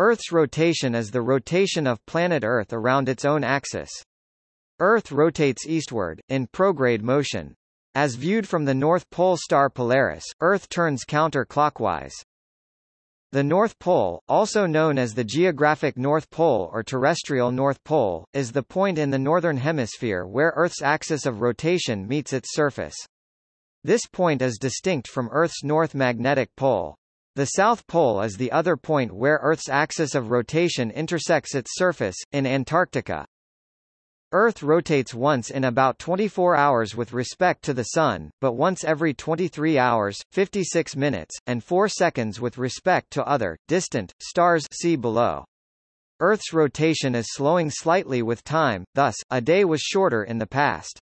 Earth's rotation is the rotation of planet Earth around its own axis. Earth rotates eastward, in prograde motion. As viewed from the North Pole star Polaris, Earth turns counter-clockwise. The North Pole, also known as the geographic North Pole or terrestrial North Pole, is the point in the northern hemisphere where Earth's axis of rotation meets its surface. This point is distinct from Earth's north magnetic pole. The South Pole is the other point where Earth's axis of rotation intersects its surface, in Antarctica. Earth rotates once in about 24 hours with respect to the Sun, but once every 23 hours, 56 minutes, and 4 seconds with respect to other, distant, stars see below. Earth's rotation is slowing slightly with time, thus, a day was shorter in the past.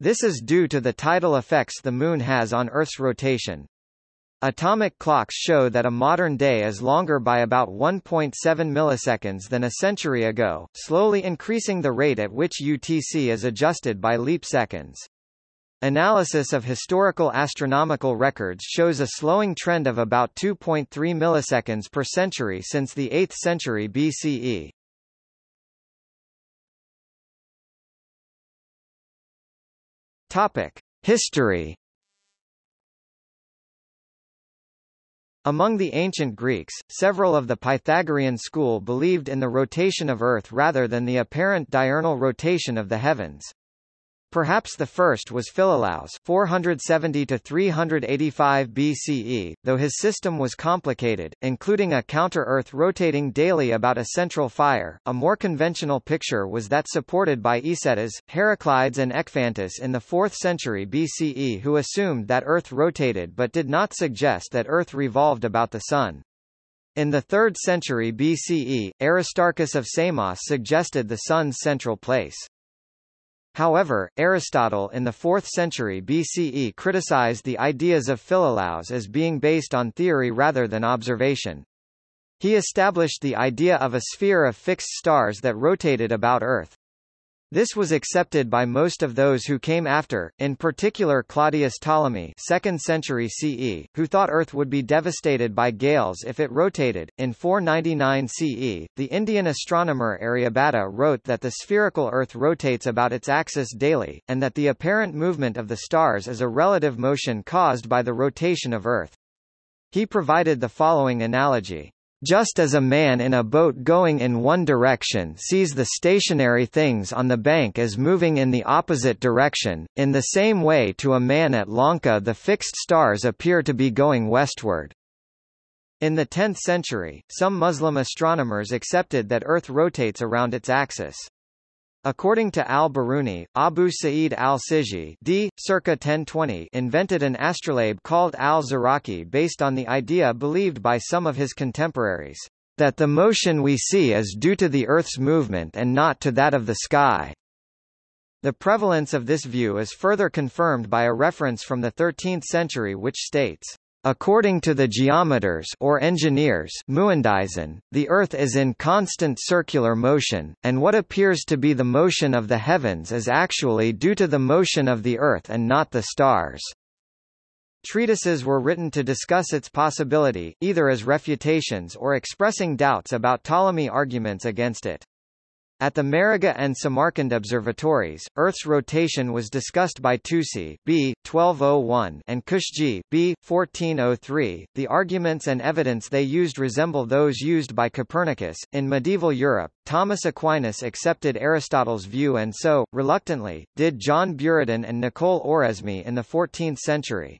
This is due to the tidal effects the Moon has on Earth's rotation. Atomic clocks show that a modern day is longer by about 1.7 milliseconds than a century ago, slowly increasing the rate at which UTC is adjusted by leap seconds. Analysis of historical astronomical records shows a slowing trend of about 2.3 milliseconds per century since the 8th century BCE. Topic: History Among the ancient Greeks, several of the Pythagorean school believed in the rotation of Earth rather than the apparent diurnal rotation of the heavens. Perhaps the first was Philolaus 470 to 385 BCE, though his system was complicated, including a counter-Earth rotating daily about a central fire. A more conventional picture was that supported by Hicetas, Heraclides and Ecphantus in the 4th century BCE who assumed that Earth rotated but did not suggest that Earth revolved about the Sun. In the 3rd century BCE, Aristarchus of Samos suggested the Sun's central place. However, Aristotle in the 4th century BCE criticized the ideas of Philolaus as being based on theory rather than observation. He established the idea of a sphere of fixed stars that rotated about Earth. This was accepted by most of those who came after, in particular Claudius Ptolemy 2nd century CE, who thought Earth would be devastated by gales if it rotated. In 499 CE, the Indian astronomer Aryabhata wrote that the spherical Earth rotates about its axis daily, and that the apparent movement of the stars is a relative motion caused by the rotation of Earth. He provided the following analogy. Just as a man in a boat going in one direction sees the stationary things on the bank as moving in the opposite direction, in the same way to a man at Lanka the fixed stars appear to be going westward. In the 10th century, some Muslim astronomers accepted that Earth rotates around its axis. According to al-Biruni, Abu Sa'id al-Sijzi d. circa 1020 invented an astrolabe called al-Zuraqi based on the idea believed by some of his contemporaries, that the motion we see is due to the Earth's movement and not to that of the sky. The prevalence of this view is further confirmed by a reference from the 13th century which states, According to the geometers or engineers muhandisin, the Earth is in constant circular motion, and what appears to be the motion of the heavens is actually due to the motion of the Earth and not the stars. Treatises were written to discuss its possibility, either as refutations or expressing doubts about Ptolemy arguments against it. At the Maragha and Samarkand observatories, Earth's rotation was discussed by Tusi B. 1201 and Kushji B. 1403. The arguments and evidence they used resemble those used by Copernicus. In medieval Europe, Thomas Aquinas accepted Aristotle's view and so, reluctantly, did John Buridan and Nicole Oresme in the 14th century.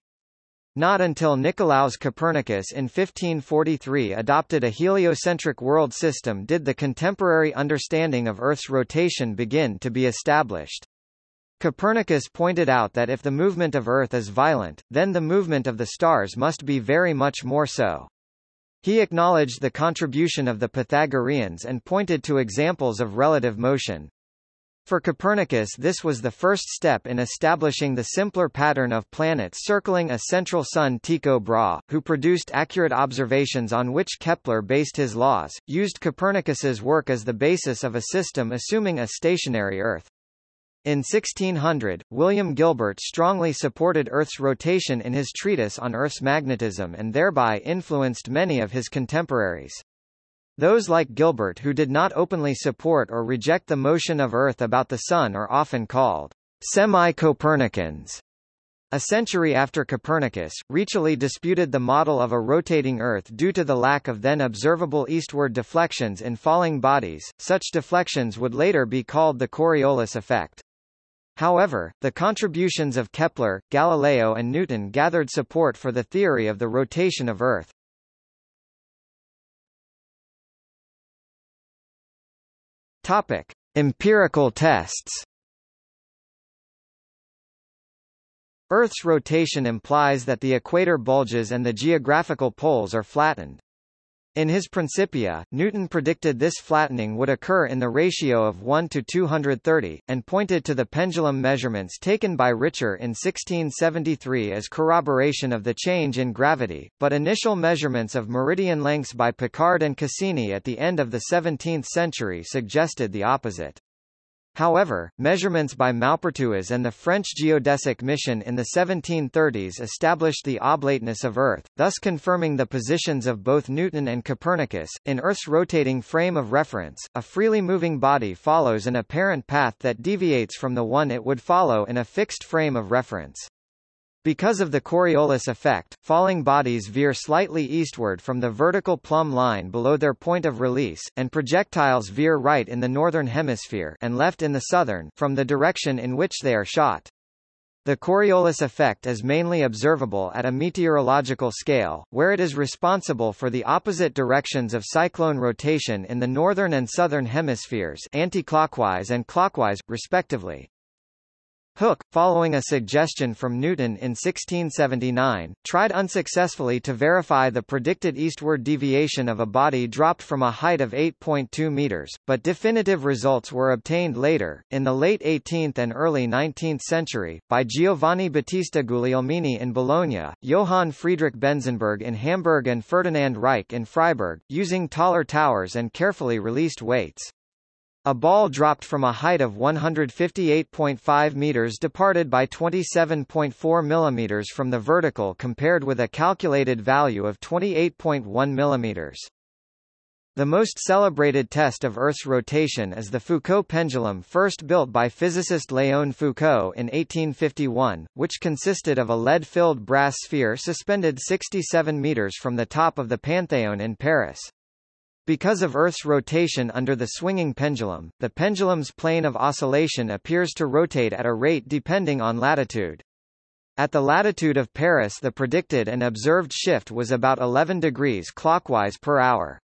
Not until Nicolaus Copernicus in 1543 adopted a heliocentric world system did the contemporary understanding of Earth's rotation begin to be established. Copernicus pointed out that if the movement of Earth is violent, then the movement of the stars must be very much more so. He acknowledged the contribution of the Pythagoreans and pointed to examples of relative motion. For Copernicus this was the first step in establishing the simpler pattern of planets circling a central sun Tycho Brahe, who produced accurate observations on which Kepler based his laws, used Copernicus's work as the basis of a system assuming a stationary Earth. In 1600, William Gilbert strongly supported Earth's rotation in his treatise on Earth's magnetism and thereby influenced many of his contemporaries. Those like Gilbert who did not openly support or reject the motion of Earth about the Sun are often called semi-Copernicans. A century after Copernicus, Riccioli disputed the model of a rotating Earth due to the lack of then observable eastward deflections in falling bodies. Such deflections would later be called the Coriolis effect. However, the contributions of Kepler, Galileo and Newton gathered support for the theory of the rotation of Earth. Topic: Empirical tests. Earth's rotation implies that the equator bulges and the geographical poles are flattened. In his Principia, Newton predicted this flattening would occur in the ratio of 1 to 230, and pointed to the pendulum measurements taken by Richer in 1673 as corroboration of the change in gravity, but initial measurements of meridian lengths by Picard and Cassini at the end of the 17th century suggested the opposite. However, measurements by Maupertuis and the French geodesic mission in the 1730s established the oblateness of Earth, thus confirming the positions of both Newton and Copernicus. In Earth's rotating frame of reference, a freely moving body follows an apparent path that deviates from the one it would follow in a fixed frame of reference. Because of the Coriolis effect, falling bodies veer slightly eastward from the vertical plumb line below their point of release, and projectiles veer right in the northern hemisphere and left in the southern from the direction in which they are shot. The Coriolis effect is mainly observable at a meteorological scale, where it is responsible for the opposite directions of cyclone rotation in the northern and southern hemispheres anticlockwise and clockwise, respectively. Hooke, following a suggestion from Newton in 1679, tried unsuccessfully to verify the predicted eastward deviation of a body dropped from a height of 8.2 meters, but definitive results were obtained later, in the late 18th and early 19th century, by Giovanni Battista Guglielmini in Bologna, Johann Friedrich Benzenberg in Hamburg and Ferdinand Reich in Freiburg, using taller towers and carefully released weights. A ball dropped from a height of 158.5 meters departed by 27.4 millimeters from the vertical compared with a calculated value of 28.1 millimeters. The most celebrated test of Earth's rotation is the Foucault pendulum first built by physicist Léon Foucault in 1851, which consisted of a lead-filled brass sphere suspended 67 meters from the top of the Panthéon in Paris. Because of Earth's rotation under the swinging pendulum, the pendulum's plane of oscillation appears to rotate at a rate depending on latitude. At the latitude of Paris the predicted and observed shift was about 11 degrees clockwise per hour.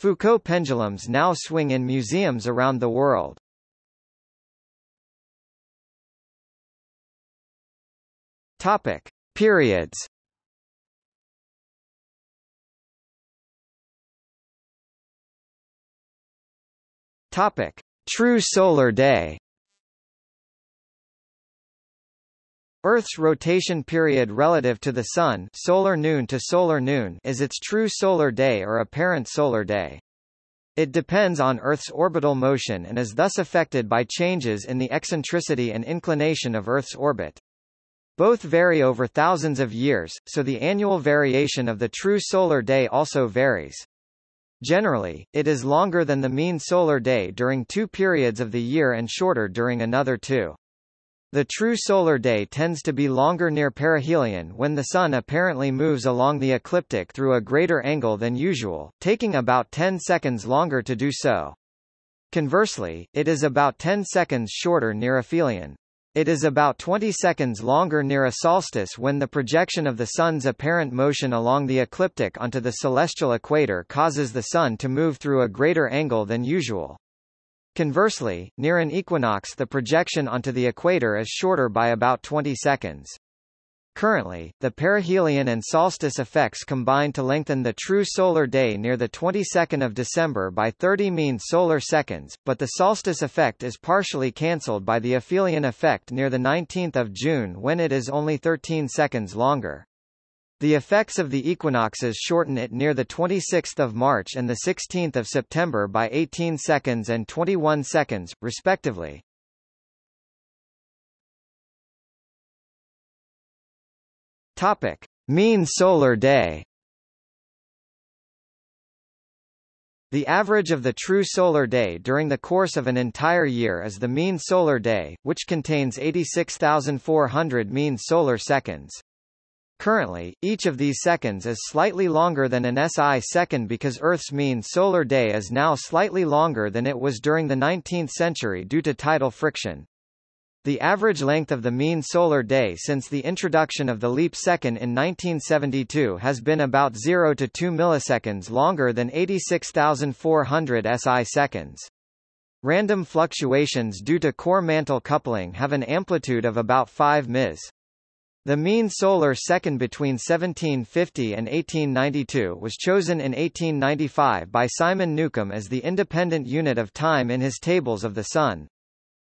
Foucault pendulums now swing in museums around the world. Topic. Periods Topic: True solar day. Earth's rotation period relative to the Sun solar noon to solar noon is its true solar day or apparent solar day. It depends on Earth's orbital motion and is thus affected by changes in the eccentricity and inclination of Earth's orbit. Both vary over thousands of years, so the annual variation of the true solar day also varies. Generally, it is longer than the mean solar day during two periods of the year and shorter during another two. The true solar day tends to be longer near perihelion when the Sun apparently moves along the ecliptic through a greater angle than usual, taking about 10 seconds longer to do so. Conversely, it is about 10 seconds shorter near aphelion. It is about 20 seconds longer near a solstice when the projection of the Sun's apparent motion along the ecliptic onto the celestial equator causes the Sun to move through a greater angle than usual. Conversely, near an equinox the projection onto the equator is shorter by about 20 seconds. Currently, the perihelion and solstice effects combine to lengthen the true solar day near the 22nd of December by 30 mean solar seconds, but the solstice effect is partially cancelled by the aphelion effect near the 19th of June when it is only 13 seconds longer. The effects of the equinoxes shorten it near the 26th of March and the 16th of September by 18 seconds and 21 seconds, respectively. Topic: Mean solar day. The average of the true solar day during the course of an entire year is the mean solar day, which contains 86,400 mean solar seconds. Currently, each of these seconds is slightly longer than an SI second because Earth's mean solar day is now slightly longer than it was during the 19th century due to tidal friction. The average length of the mean solar day since the introduction of the leap second in 1972 has been about 0 to 2 milliseconds longer than 86,400 SI seconds. Random fluctuations due to core-mantle coupling have an amplitude of about 5 ms. The mean solar second between 1750 and 1892 was chosen in 1895 by Simon Newcomb as the independent unit of time in his Tables of the Sun.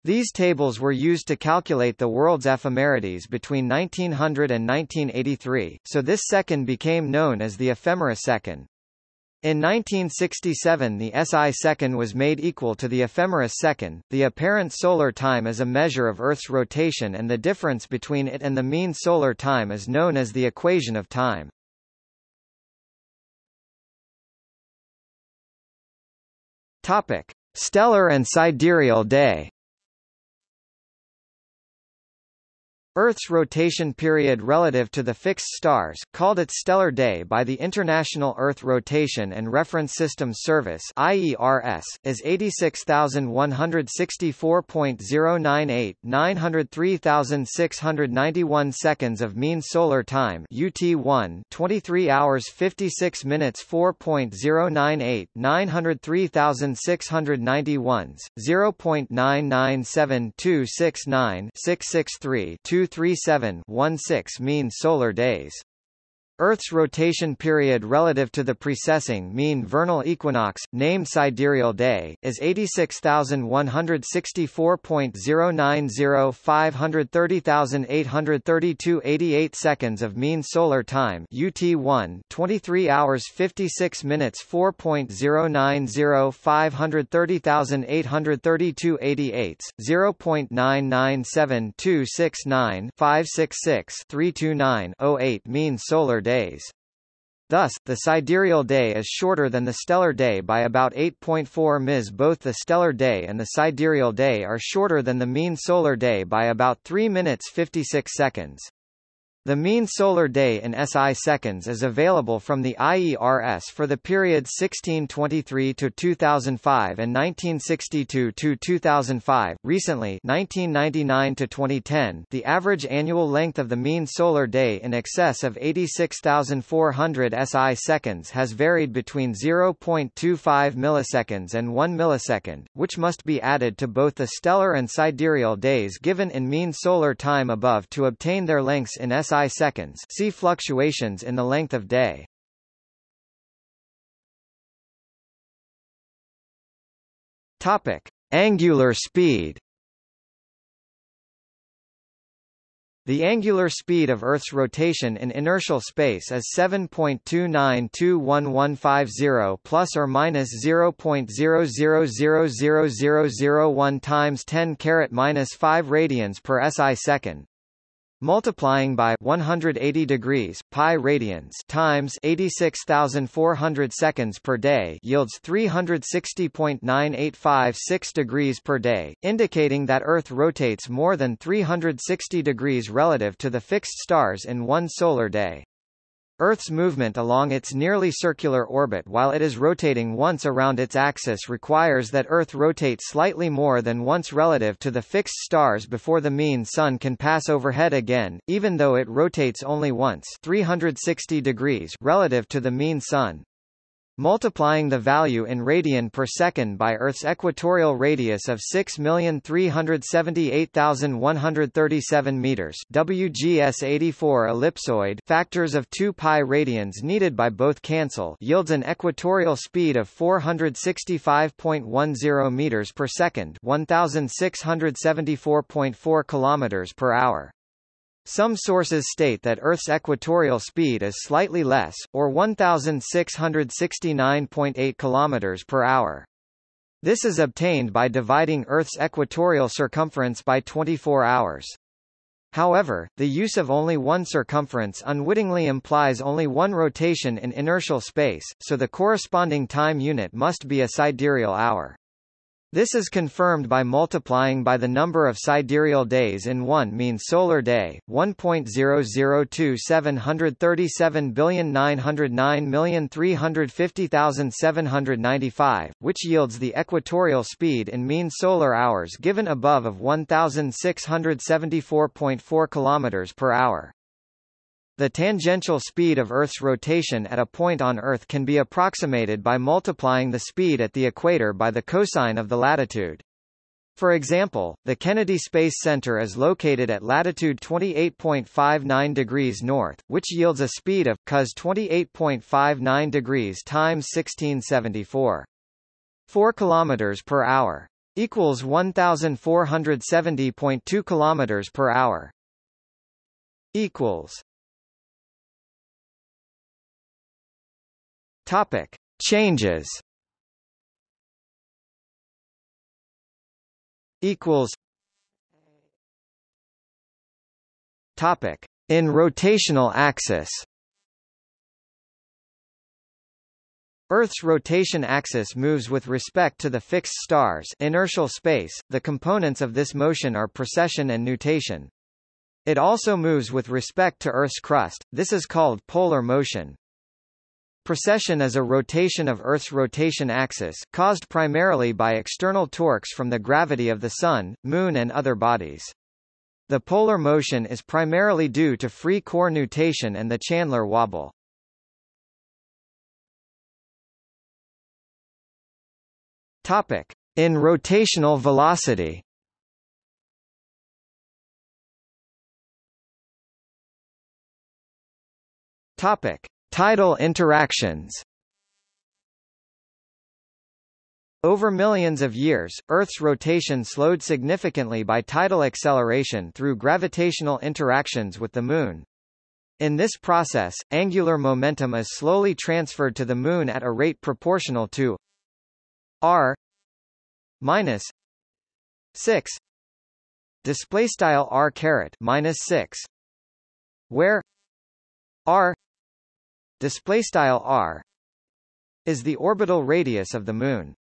These tables were used to calculate the world's ephemerides between 1900 and 1983, so this second became known as the ephemeris second. In 1967 the SI second was made equal to the ephemeris second. The apparent solar time is a measure of Earth's rotation and the difference between it and the mean solar time is known as the equation of time. Topic: Stellar and sidereal day. Earth's rotation period relative to the fixed stars, called its stellar day by the International Earth Rotation and Reference Systems Service (IERS), is 86,164.098 903,691 seconds of mean solar time (UT1), 23 hours 56 minutes 4.098 903,691, 0.997269 663 237-16 mean solar days. Earth's rotation period relative to the precessing mean vernal equinox, named sidereal day, is 86,164.090 seconds of mean solar time UT1 23 hours 56 minutes 4.090 530,832 88 0.997269 566 329 08 mean solar day days. Thus, the sidereal day is shorter than the stellar day by about 8.4 ms. Both the stellar day and the sidereal day are shorter than the mean solar day by about 3 minutes 56 seconds. The mean solar day in SI seconds is available from the IERS for the period 1623 to 2005 and 1962 to 2005. Recently, 1999 to 2010, the average annual length of the mean solar day in excess of 86,400 SI seconds has varied between 0.25 milliseconds and 1 millisecond, which must be added to both the stellar and sidereal days given in mean solar time above to obtain their lengths in SI Seconds see fluctuations in the length of day. Topic. Angular speed The angular speed of Earth's rotation in inertial space is 7.292150 plus or minus 0.000001 times 10 caret minus 5 radians per SI second multiplying by 180 degrees pi radians times 86400 seconds per day yields 360.9856 degrees per day indicating that earth rotates more than 360 degrees relative to the fixed stars in one solar day Earth's movement along its nearly circular orbit while it is rotating once around its axis requires that Earth rotate slightly more than once relative to the fixed stars before the mean Sun can pass overhead again, even though it rotates only once 360 degrees relative to the mean Sun. Multiplying the value in radian per second by Earth's equatorial radius of 6,378,137 meters WGS 84 ellipsoid factors of 2 pi radians needed by both cancel yields an equatorial speed of 465.10 meters per second 1674.4 kilometers per hour. Some sources state that Earth's equatorial speed is slightly less, or 1,669.8 km per hour. This is obtained by dividing Earth's equatorial circumference by 24 hours. However, the use of only one circumference unwittingly implies only one rotation in inertial space, so the corresponding time unit must be a sidereal hour. This is confirmed by multiplying by the number of sidereal days in one mean solar day, 1.002737,909,350,795, which yields the equatorial speed in mean solar hours given above of 1,674.4 km per hour. The tangential speed of Earth's rotation at a point on Earth can be approximated by multiplying the speed at the equator by the cosine of the latitude. For example, the Kennedy Space Center is located at latitude 28.59 degrees north, which yields a speed of cos 28.59 degrees times 1674. 4 kilometers per hour equals 1470.2 kilometers per hour equals Topic: Changes. Equals. Topic: In rotational axis. Earth's rotation axis moves with respect to the fixed stars inertial space, the components of this motion are precession and nutation. It also moves with respect to Earth's crust, this is called polar motion. Precession is a rotation of Earth's rotation axis, caused primarily by external torques from the gravity of the Sun, Moon and other bodies. The polar motion is primarily due to free core nutation and the Chandler wobble. Topic: In rotational velocity. Topic: Tidal interactions Over millions of years, Earth's rotation slowed significantly by tidal acceleration through gravitational interactions with the Moon. In this process, angular momentum is slowly transferred to the Moon at a rate proportional to r minus 6 display style r caret minus 6 where r display style r is the orbital radius of the Moon.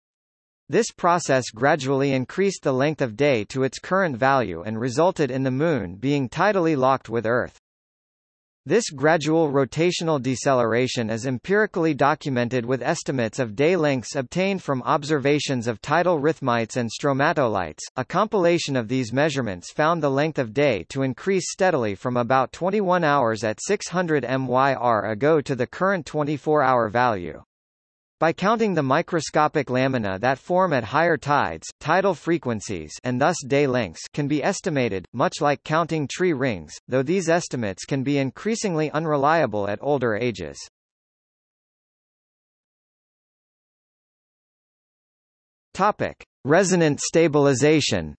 This process gradually increased the length of day to its current value and resulted in the Moon being tidally locked with Earth. This gradual rotational deceleration is empirically documented with estimates of day lengths obtained from observations of tidal rhythmites and stromatolites. A compilation of these measurements found the length of day to increase steadily from about 21 hours at 600 MYR ago to the current 24-hour value. By counting the microscopic lamina that form at higher tides, tidal frequencies and thus day lengths can be estimated, much like counting tree rings, though these estimates can be increasingly unreliable at older ages. Topic: Resonant stabilization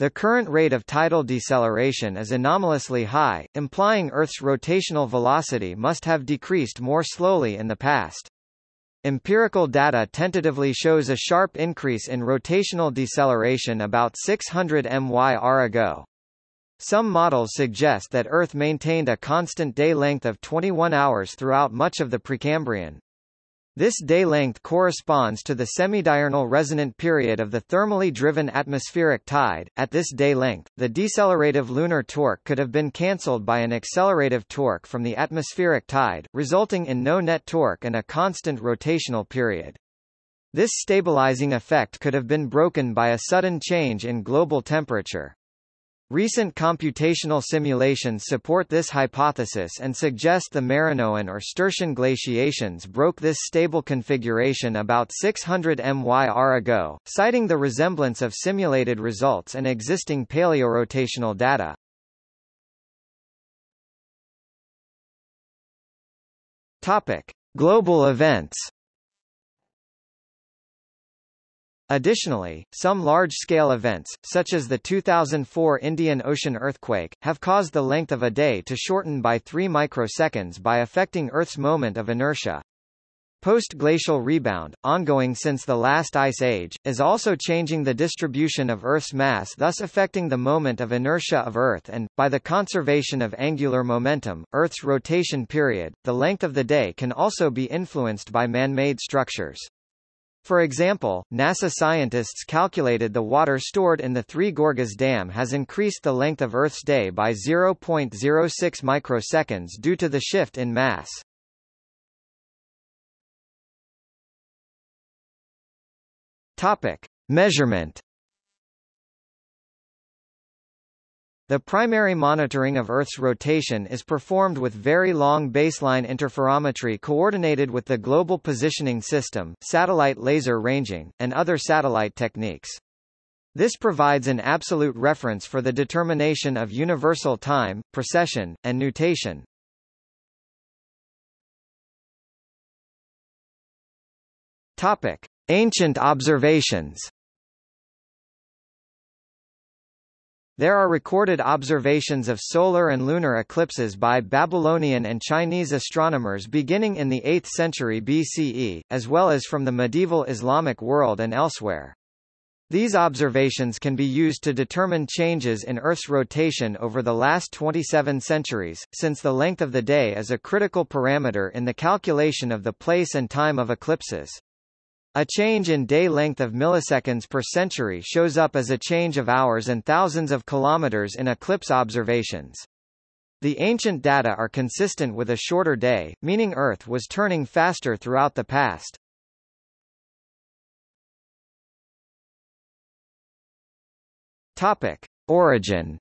The current rate of tidal deceleration is anomalously high, implying Earth's rotational velocity must have decreased more slowly in the past. Empirical data tentatively shows a sharp increase in rotational deceleration about 600 MYR ago. Some models suggest that Earth maintained a constant day length of 21 hours throughout much of the Precambrian. This day length corresponds to the semidiurnal resonant period of the thermally driven atmospheric tide. At this day length, the decelerative lunar torque could have been cancelled by an accelerative torque from the atmospheric tide, resulting in no net torque and a constant rotational period. This stabilizing effect could have been broken by a sudden change in global temperature. Recent computational simulations support this hypothesis and suggest the Marinoan or Sturtian glaciations broke this stable configuration about 600 MYR ago, citing the resemblance of simulated results and existing paleorotational data. Topic: Global events Additionally, some large-scale events, such as the 2004 Indian Ocean earthquake, have caused the length of a day to shorten by 3 microseconds by affecting Earth's moment of inertia. post-glacial rebound, ongoing since the last ice age, is also changing the distribution of Earth's mass thus affecting the moment of inertia of Earth and, by the conservation of angular momentum, Earth's rotation period. The length of the day can also be influenced by man-made structures. For example, NASA scientists calculated the water stored in the Three Gorges Dam has increased the length of Earth's day by 0.06 microseconds due to the shift in mass. Topic: Measurement. The primary monitoring of Earth's rotation is performed with very long baseline interferometry coordinated with the Global Positioning System, satellite laser ranging, and other satellite techniques. This provides an absolute reference for the determination of universal time, precession, and nutation. Topic: Ancient observations There are recorded observations of solar and lunar eclipses by Babylonian and Chinese astronomers beginning in the 8th century BCE, as well as from the medieval Islamic world and elsewhere. These observations can be used to determine changes in Earth's rotation over the last 27 centuries, since the length of the day is a critical parameter in the calculation of the place and time of eclipses. A change in day length of milliseconds per century shows up as a change of hours and thousands of kilometers in eclipse observations. The ancient data are consistent with a shorter day, meaning Earth was turning faster throughout the past. Topic: Origin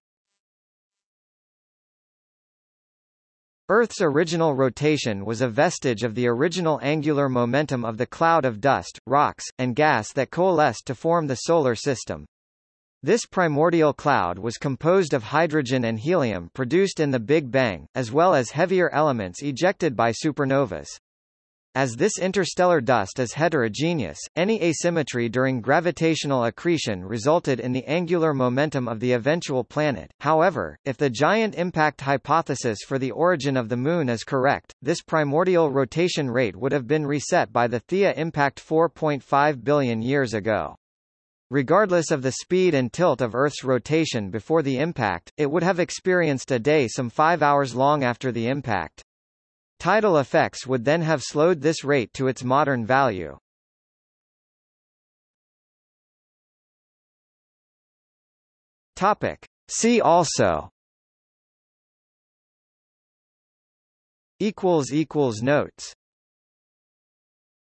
Earth's original rotation was a vestige of the original angular momentum of the cloud of dust, rocks, and gas that coalesced to form the Solar System. This primordial cloud was composed of hydrogen and helium produced in the Big Bang, as well as heavier elements ejected by supernovas. As this interstellar dust is heterogeneous, any asymmetry during gravitational accretion resulted in the angular momentum of the eventual planet. However, if the giant impact hypothesis for the origin of the Moon is correct, this primordial rotation rate would have been reset by the Theia impact 4.5 billion years ago. Regardless of the speed and tilt of Earth's rotation before the impact, it would have experienced a day some five hours long after the impact. Tidal effects would then have slowed this rate to its modern value. Topic. See also notes